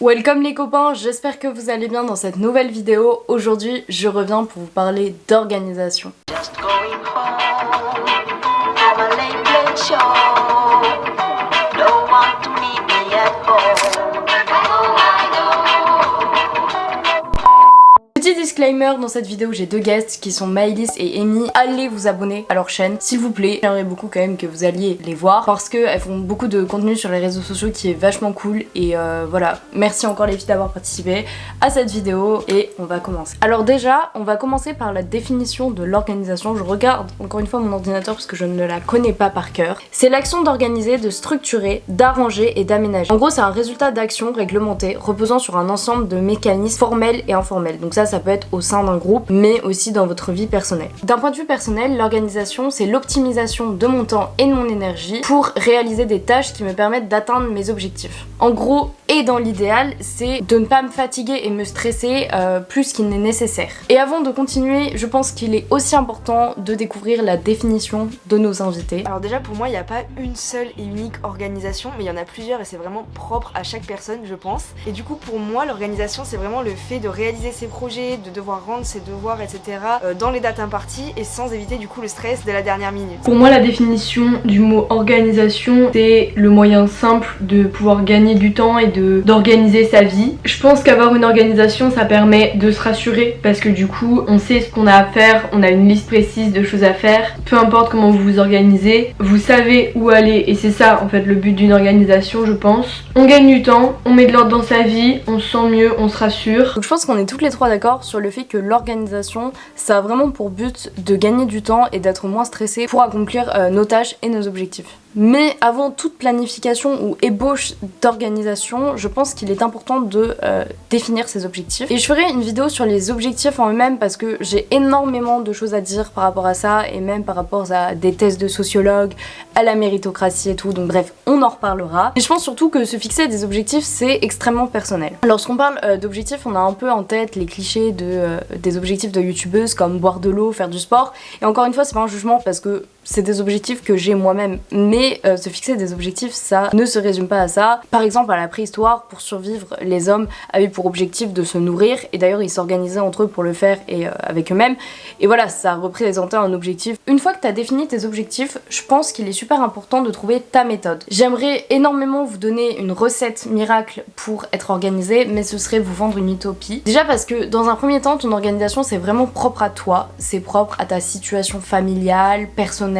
Welcome les copains, j'espère que vous allez bien dans cette nouvelle vidéo. Aujourd'hui, je reviens pour vous parler d'organisation. Dans cette vidéo j'ai deux guests qui sont Maëlys et Amy. Allez vous abonner à leur chaîne s'il vous plaît. J'aimerais beaucoup quand même que vous alliez les voir parce qu'elles font beaucoup de contenu sur les réseaux sociaux qui est vachement cool et euh, voilà. Merci encore les filles d'avoir participé à cette vidéo et on va commencer. Alors déjà, on va commencer par la définition de l'organisation. Je regarde encore une fois mon ordinateur parce que je ne la connais pas par cœur. C'est l'action d'organiser, de structurer, d'arranger et d'aménager. En gros, c'est un résultat d'action réglementée reposant sur un ensemble de mécanismes formels et informels. Donc ça, ça peut être au sein d'un groupe, mais aussi dans votre vie personnelle. D'un point de vue personnel, l'organisation, c'est l'optimisation de mon temps et de mon énergie pour réaliser des tâches qui me permettent d'atteindre mes objectifs. En gros, et dans l'idéal, c'est de ne pas me fatiguer et me stresser euh, plus qu'il n'est nécessaire. Et avant de continuer, je pense qu'il est aussi important de découvrir la définition de nos invités. Alors déjà pour moi il n'y a pas une seule et unique organisation mais il y en a plusieurs et c'est vraiment propre à chaque personne je pense. Et du coup pour moi l'organisation c'est vraiment le fait de réaliser ses projets, de devoir rendre ses devoirs etc euh, dans les dates imparties et sans éviter du coup le stress de la dernière minute. Pour moi, la définition du mot organisation, c'est le moyen simple de pouvoir gagner du temps et de d'organiser sa vie. Je pense qu'avoir une organisation, ça permet de se rassurer parce que du coup, on sait ce qu'on a à faire, on a une liste précise de choses à faire. Peu importe comment vous vous organisez, vous savez où aller et c'est ça en fait le but d'une organisation, je pense. On gagne du temps, on met de l'ordre dans sa vie, on se sent mieux, on se rassure. Donc je pense qu'on est toutes les trois d'accord sur le fait que l'organisation, ça a vraiment pour but de gagner du temps et d'être moins stressé pour accomplir euh, nos tâches et nos objectifs. Mais avant toute planification ou ébauche d'organisation, je pense qu'il est important de euh, définir ses objectifs. Et je ferai une vidéo sur les objectifs en eux-mêmes parce que j'ai énormément de choses à dire par rapport à ça et même par rapport à des tests de sociologues, à la méritocratie et tout. Donc bref, on en reparlera. Et je pense surtout que se fixer des objectifs, c'est extrêmement personnel. Lorsqu'on parle euh, d'objectifs, on a un peu en tête les clichés euh, des objectifs de youtubeuses comme boire de l'eau, faire du sport. Et encore une fois, c'est pas un jugement parce que c'est des objectifs que j'ai moi-même. Mais euh, se fixer des objectifs, ça ne se résume pas à ça. Par exemple, à la préhistoire, pour survivre, les hommes avaient pour objectif de se nourrir. Et d'ailleurs, ils s'organisaient entre eux pour le faire et euh, avec eux-mêmes. Et voilà, ça représentait un objectif. Une fois que tu as défini tes objectifs, je pense qu'il est super important de trouver ta méthode. J'aimerais énormément vous donner une recette miracle pour être organisé, mais ce serait vous vendre une utopie. Déjà parce que dans un premier temps, ton organisation, c'est vraiment propre à toi. C'est propre à ta situation familiale, personnelle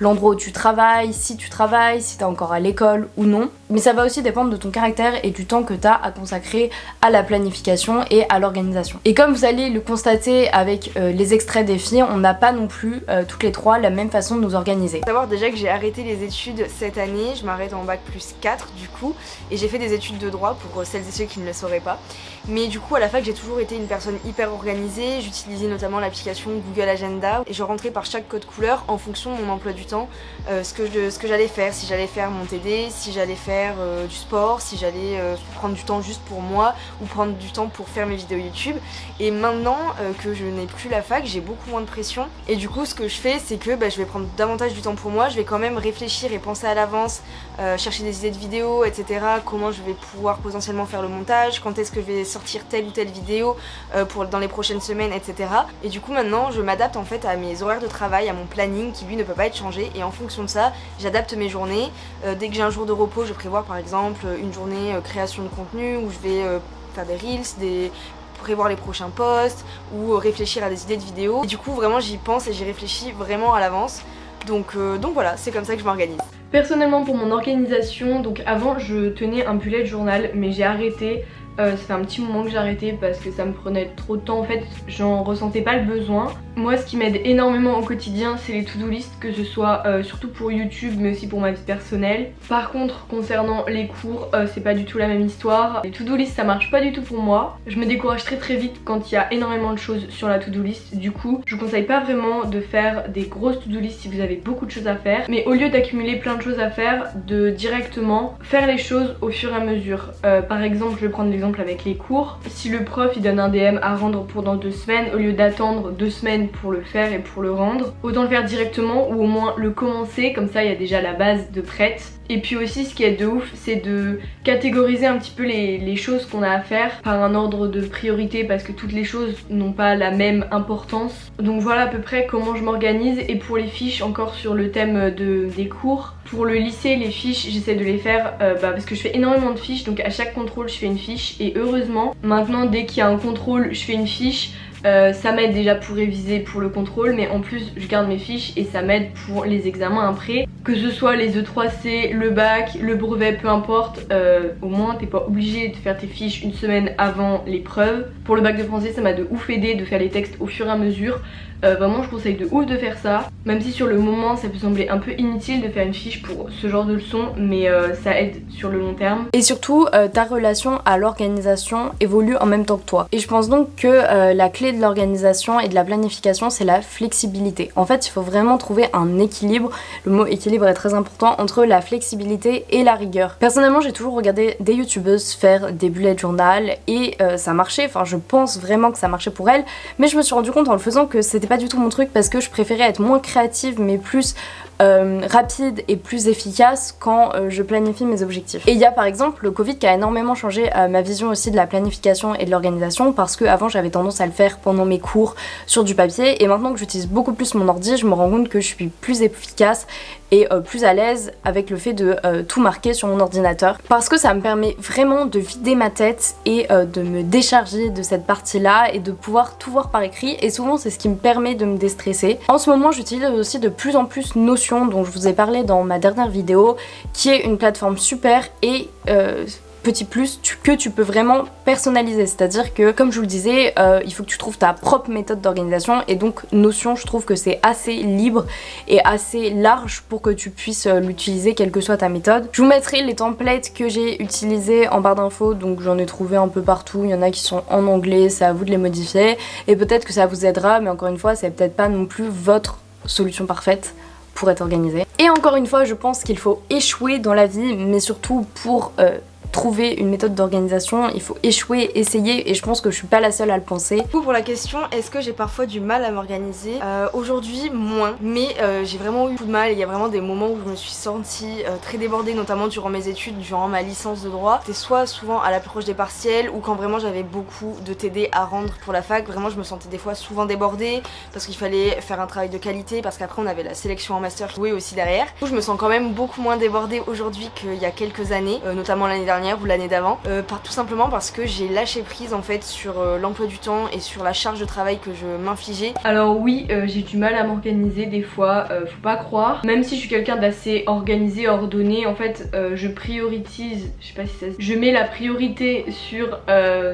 l'endroit où tu travailles, si tu travailles, si t'es encore à l'école ou non. Mais ça va aussi dépendre de ton caractère et du temps que t'as à consacrer à la planification et à l'organisation. Et comme vous allez le constater avec euh, les extraits des filles, on n'a pas non plus euh, toutes les trois la même façon de nous organiser. Savoir déjà que j'ai arrêté les études cette année, je m'arrête en bac plus 4 du coup et j'ai fait des études de droit pour euh, celles et ceux qui ne le sauraient pas. Mais du coup à la fac j'ai toujours été une personne hyper organisée, j'utilisais notamment l'application Google Agenda et je rentrais par chaque code couleur en fonction de mon emploi du temps ce que, ce que j'allais faire, si j'allais faire mon TD, si j'allais faire euh, du sport, si j'allais euh, prendre du temps juste pour moi ou prendre du temps pour faire mes vidéos YouTube. Et maintenant euh, que je n'ai plus la fac, j'ai beaucoup moins de pression. Et du coup, ce que je fais, c'est que bah, je vais prendre davantage du temps pour moi. Je vais quand même réfléchir et penser à l'avance, chercher des idées de vidéos, etc. Comment je vais pouvoir potentiellement faire le montage, quand est-ce que je vais sortir telle ou telle vidéo pour, dans les prochaines semaines, etc. Et du coup, maintenant, je m'adapte en fait à mes horaires de travail, à mon planning qui lui ne peut pas être changé. Et en fonction de ça, j'adapte mes journées. dès que j'ai un jour de repos, je prévois par exemple une journée euh, création de contenu où je vais euh, faire des reels, des prévoir les prochains posts ou euh, réfléchir à des idées de vidéos. Et du coup vraiment j'y pense et j'y réfléchis vraiment à l'avance. Donc, donc voilà, c'est comme ça que je m'organise. Personnellement pour mon organisation, donc avant je tenais un bullet journal mais j'ai arrêté ça fait un petit moment que j'ai arrêté parce que ça me prenait trop de temps en fait, j'en ressentais pas le besoin. Moi ce qui m'aide énormément au quotidien c'est les to-do list que ce soit euh, surtout pour YouTube mais aussi pour ma vie personnelle. Par contre concernant les cours euh, c'est pas du tout la même histoire. Les to-do list ça marche pas du tout pour moi. Je me décourage très très vite quand il y a énormément de choses sur la to-do list. Du coup je vous conseille pas vraiment de faire des grosses to-do list si vous avez beaucoup de choses à faire. Mais au lieu d'accumuler plein de choses à faire, de directement faire les choses au fur et à mesure. Euh, par exemple je vais prendre l'exemple avec les cours. Si le prof il donne un DM à rendre pour dans deux semaines, au lieu d'attendre deux semaines pour le faire et pour le rendre, autant le faire directement ou au moins le commencer, comme ça il y a déjà la base de prête. Et puis aussi ce qui est de ouf c'est de catégoriser un petit peu les, choses qu'on a à faire par un ordre de priorité parce que toutes les choses n'ont pas la même importance. Donc voilà à peu près comment je m'organise et pour les fiches encore sur le thème de, des cours. Pour le lycée les fiches j'essaie de les faire euh, bah, parce que je fais énormément de fiches donc à chaque contrôle je fais une fiche et heureusement maintenant dès qu'il y a un contrôle je fais une fiche euh, ça m'aide déjà pour réviser pour le contrôle mais en plus je garde mes fiches et ça m'aide pour les examens après. Que ce soit les E3C, le bac, le brevet, peu importe euh, au moins t'es pas obligé de faire tes fiches une semaine avant l'épreuve pour le bac de français ça m'a de ouf aidé de faire les textes au fur et à mesure euh, vraiment je conseille de ouf de faire ça même si sur le moment ça peut sembler un peu inutile de faire une fiche pour ce genre de leçon mais euh, ça aide sur le long terme. Et surtout euh, ta relation à l'organisation évolue en même temps que toi. Et je pense donc que la clé de l'organisation et de la planification c'est la flexibilité. En fait il faut vraiment trouver un équilibre. Le mot équilibre est très important entre la flexibilité et la rigueur. Personnellement j'ai toujours regardé des youtubeuses faire des bullet journal et ça marchait. Enfin je pense vraiment que ça marchait pour elles. Mais je me suis rendu compte en le faisant que c'était pas du tout mon truc parce que je préférais être moins créative mais plus euh, rapide et plus efficace quand euh, je planifie mes objectifs. Et il y a par exemple le Covid qui a énormément changé euh, ma vision aussi de la planification et de l'organisation parce que avant j'avais tendance à le faire pendant mes cours sur du papier et maintenant que j'utilise beaucoup plus mon ordi je me rends compte que je suis plus efficace et plus à l'aise avec le fait de tout marquer sur mon ordinateur parce que ça me permet vraiment de vider ma tête et de me décharger de cette partie là et de pouvoir tout voir par écrit et souvent c'est ce qui me permet de me déstresser. En ce moment j'utilise aussi de plus en plus Notion dont je vous ai parlé dans ma dernière vidéo qui est une plateforme super et euh, petit plus que tu peux vraiment personnaliser. C'est à dire que comme je vous le disais euh, il faut que tu trouves ta propre méthode d'organisation et donc Notion je trouve que c'est assez libre et assez large pour que tu puisses euh, l'utiliser quelle que soit ta méthode. Je vous mettrai les templates que j'ai utilisés en barre d'infos donc j'en ai trouvé un peu partout. Il y en a qui sont en anglais c'est à vous de les modifier. Et peut-être que ça vous aidera mais encore une fois c'est peut-être pas non plus votre solution parfaite pour être organisé. Et encore une fois, je pense qu'il faut échouer dans la vie, mais surtout pour euh, trouver une méthode d'organisation, il faut échouer, essayer et je pense que je suis pas la seule à le penser. Du coup pour la question, est-ce que j'ai parfois du mal à m'organiser? Euh, Aujourd'hui moins, mais euh, j'ai vraiment eu beaucoup de mal, il y a vraiment des moments où je me suis sentie euh, très débordée, notamment durant mes études, durant ma licence de droit. C'était soit souvent à l'approche des partiels ou quand vraiment j'avais beaucoup de TD à rendre pour la fac, vraiment je me sentais des fois souvent débordée parce qu'il fallait faire un travail de qualité parce qu'après on avait la sélection en master qui aussi derrière. Du coup je me sens quand même beaucoup moins débordée aujourd'hui qu'il y a quelques années, notamment l'année dernière ou l'année d'avant, euh, tout simplement parce que j'ai lâché prise en fait sur euh, l'emploi du temps et sur la charge de travail que je m'infligeais. Alors oui, euh, j'ai du mal à m'organiser des fois, faut pas croire. Même si je suis quelqu'un d'assez organisé, ordonné, en fait je prioritise, je sais pas si ça je mets la priorité sur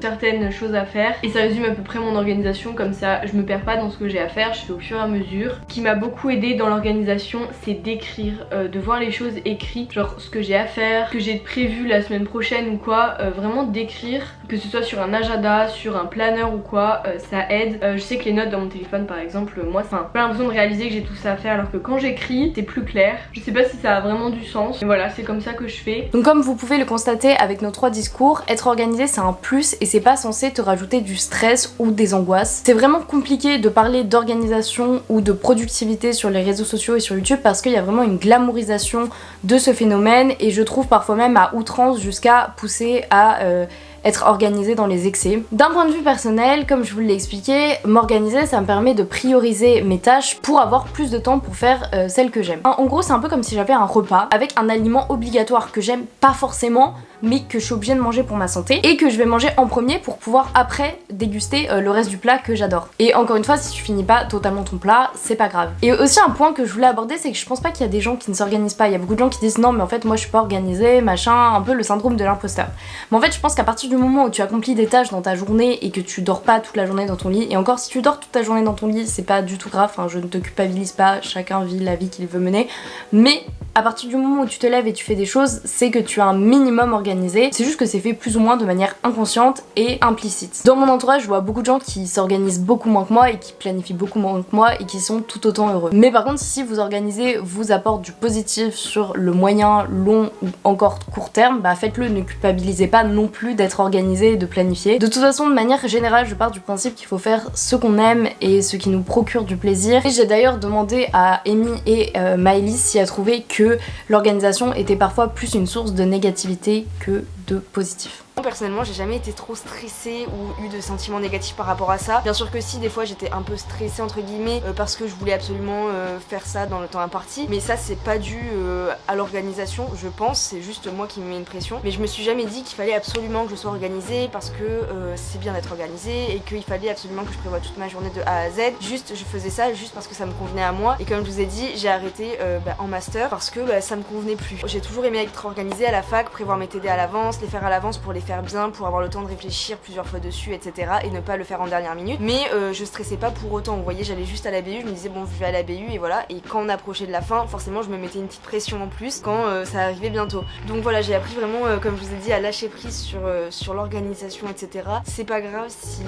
certaines choses à faire et ça résume à peu près mon organisation comme ça je me perds pas dans ce que j'ai à faire, je fais au fur et à mesure. Ce qui m'a beaucoup aidé dans l'organisation c'est d'écrire, de voir les choses écrites, genre ce que j'ai à faire, ce que j'ai prévu la semaine prochaine ou quoi, euh, vraiment d'écrire, que ce soit sur un agenda, sur un planeur ou quoi, euh, ça aide. Euh, je sais que les notes dans mon téléphone par exemple, moi c'est pas l'impression de réaliser que j'ai tout ça à faire alors que quand j'écris c'est plus clair. Je sais pas si ça a vraiment du sens, mais voilà c'est comme ça que je fais. Donc comme vous pouvez le constater avec nos trois discours, être organisé c'est un plus et c'est pas censé te rajouter du stress ou des angoisses. C'est vraiment compliqué de parler d'organisation ou de productivité sur les réseaux sociaux et sur YouTube parce qu'il y a vraiment une glamourisation de ce phénomène et je trouve parfois même à outrance jusqu'à pousser à euh, être organisé dans les excès. D'un point de vue personnel, comme je vous l'ai expliqué, m'organiser ça me permet de prioriser mes tâches pour avoir plus de temps pour faire euh, celles que j'aime. En gros c'est un peu comme si j'avais un repas avec un aliment obligatoire que j'aime pas forcément mais que je suis obligée de manger pour ma santé et que je vais manger en premier pour pouvoir après déguster euh, le reste du plat que j'adore. Et encore une fois, si tu finis pas totalement ton plat, c'est pas grave. Et aussi un point que je voulais aborder, c'est que je pense pas qu'il y a des gens qui ne s'organisent pas. Il y a beaucoup de gens qui disent non mais en fait moi je suis pas organisée, machin, un peu le syndrome de l'imposteur. Mais en fait je pense qu'à partir du moment où tu accomplis des tâches dans ta journée et que tu dors pas toute la journée dans ton lit, et encore si tu dors toute ta journée dans ton lit, c'est pas du tout grave, je ne te culpabilise pas, chacun vit la vie qu'il veut mener, mais à partir du moment où tu te lèves et tu fais des choses, c'est que tu as un minimum organisé c'est juste que c'est fait plus ou moins de manière inconsciente et implicite. Dans mon entourage, je vois beaucoup de gens qui s'organisent beaucoup moins que moi et qui planifient beaucoup moins que moi et qui sont tout autant heureux. Mais par contre, si vous organisez vous apporte du positif sur le moyen, long ou encore court terme, bah faites-le, ne culpabilisez pas non plus d'être organisé et de planifier. De toute façon, de manière générale, je pars du principe qu'il faut faire ce qu'on aime et ce qui nous procure du plaisir. Et j'ai d'ailleurs demandé à Amy et euh, si elle trouvait que l'organisation était parfois plus une source de négativité que de positif. Personnellement, j'ai jamais été trop stressée ou eu de sentiments négatifs par rapport à ça. Bien sûr que si, des fois j'étais un peu stressée entre guillemets euh, parce que je voulais absolument euh, faire ça dans le temps imparti. Mais ça, c'est pas dû euh, à l'organisation, je pense. C'est juste moi qui me mets une pression. Mais je me suis jamais dit qu'il fallait absolument que je sois organisée parce que c'est bien d'être organisée et qu'il fallait absolument que je prévoie toute ma journée de A à Z. Juste, je faisais ça juste parce que ça me convenait à moi. Et comme je vous ai dit, j'ai arrêté bah, en master parce que bah, ça me convenait plus. J'ai toujours aimé être organisée à la fac, prévoir mes TD à l'avance, les faire à l'avance pour les faire bien, pour avoir le temps de réfléchir plusieurs fois dessus, etc. et ne pas le faire en dernière minute. Mais euh, je stressais pas pour autant, vous voyez, j'allais juste à la BU, je me disais bon, je vais à la BU et voilà. Et quand on approchait de la fin, forcément, je me mettais une petite pression en plus quand euh, ça arrivait bientôt. Donc voilà, j'ai appris vraiment, euh, comme je vous ai dit, à lâcher prise sur, sur l'organisation, etc. C'est pas grave si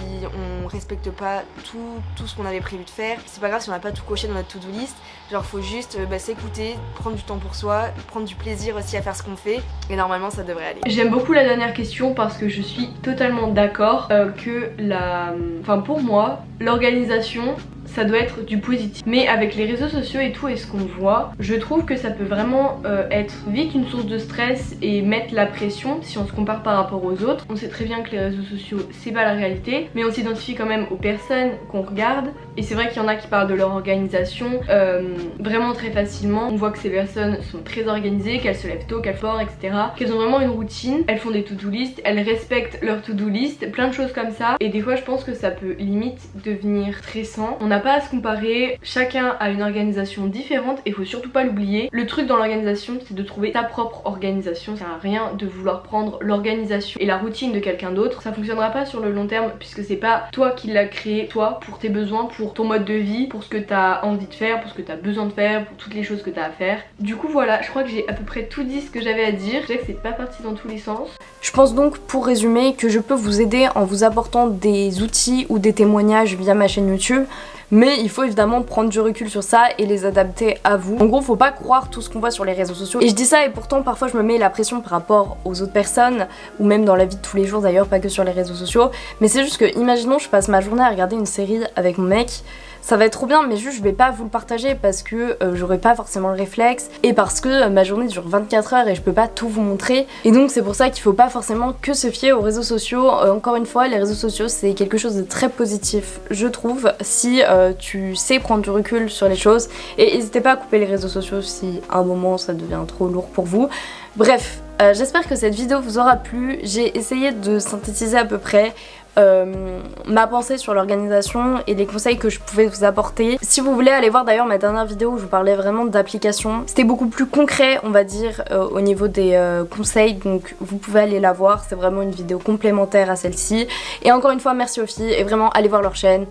on respecte pas tout, tout ce qu'on avait prévu de faire. C'est pas grave si on n'a pas tout coché dans notre to-do list. Genre, faut juste bah, s'écouter, prendre du temps pour soi, prendre du plaisir aussi à faire ce qu'on fait. Et normalement, ça devrait aller. J'aime beaucoup la dernière question parce que je suis totalement d'accord euh, que la... Enfin pour moi, l'organisation ça doit être du positif. Mais avec les réseaux sociaux et tout et ce qu'on voit, je trouve que ça peut vraiment euh, être vite une source de stress et mettre la pression si on se compare par rapport aux autres. On sait très bien que les réseaux sociaux c'est pas la réalité, mais on s'identifie quand même aux personnes qu'on regarde. Et c'est vrai qu'il y en a qui parlent de leur organisation euh, vraiment très facilement. On voit que ces personnes sont très organisées, qu'elles se lèvent tôt, qu'elles font, etc. Qu'elles ont vraiment une routine, elles font des to-do list, elles respectent leur to-do list, plein de choses comme ça. Et des fois je pense que ça peut limite devenir stressant. Pas à se comparer, chacun a une organisation différente et faut surtout pas l'oublier. Le truc dans l'organisation c'est de trouver ta propre organisation, ça sert à rien de vouloir prendre l'organisation et la routine de quelqu'un d'autre, ça fonctionnera pas sur le long terme puisque c'est pas toi qui l'as créé, toi pour tes besoins, pour ton mode de vie, pour ce que t'as envie de faire, pour ce que t'as besoin de faire, pour toutes les choses que t'as à faire. Du coup voilà, je crois que j'ai à peu près tout dit ce que j'avais à dire, je sais que c'est pas parti dans tous les sens. Je pense donc pour résumer que je peux vous aider en vous apportant des outils ou des témoignages via ma chaîne YouTube mais il faut évidemment prendre du recul sur ça et les adapter à vous. En gros, faut pas croire tout ce qu'on voit sur les réseaux sociaux. Et je dis ça et pourtant parfois je me mets la pression par rapport aux autres personnes, ou même dans la vie de tous les jours d'ailleurs, pas que sur les réseaux sociaux. Mais c'est juste que, imaginons, je passe ma journée à regarder une série avec mon mec, ça va être trop bien mais juste je vais pas vous le partager parce que euh, j'aurai pas forcément le réflexe et parce que euh, ma journée dure 24 heures et je peux pas tout vous montrer. Et donc c'est pour ça qu'il faut pas forcément que se fier aux réseaux sociaux. Euh, encore une fois les réseaux sociaux c'est quelque chose de très positif je trouve si tu sais prendre du recul sur les choses. Et n'hésitez pas à couper les réseaux sociaux si à un moment ça devient trop lourd pour vous. Bref j'espère que cette vidéo vous aura plu. J'ai essayé de synthétiser à peu près euh, ma pensée sur l'organisation et les conseils que je pouvais vous apporter. Si vous voulez aller voir d'ailleurs ma dernière vidéo où je vous parlais vraiment d'application, c'était beaucoup plus concret on va dire euh, au niveau des euh, conseils. Donc vous pouvez aller la voir, c'est vraiment une vidéo complémentaire à celle-ci. Et encore une fois merci aux filles. Et vraiment allez voir leur chaîne,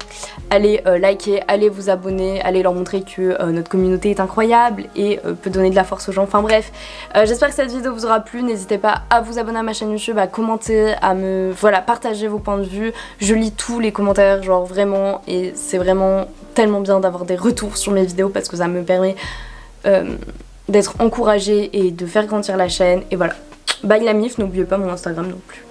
allez liker, allez vous abonner, allez leur montrer que notre communauté est incroyable et peut donner de la force aux gens. Enfin bref, j'espère que cette vidéo vous aura plu, n'hésitez pas à vous abonner à ma chaîne YouTube, à commenter, à me voilà partager vos points de vue je lis tous les commentaires, genre vraiment, et c'est vraiment tellement bien d'avoir des retours sur mes vidéos parce que ça me permet euh, d'être encouragée et de faire grandir la chaîne. Et voilà. Bye la mif, n'oubliez pas mon Instagram non plus.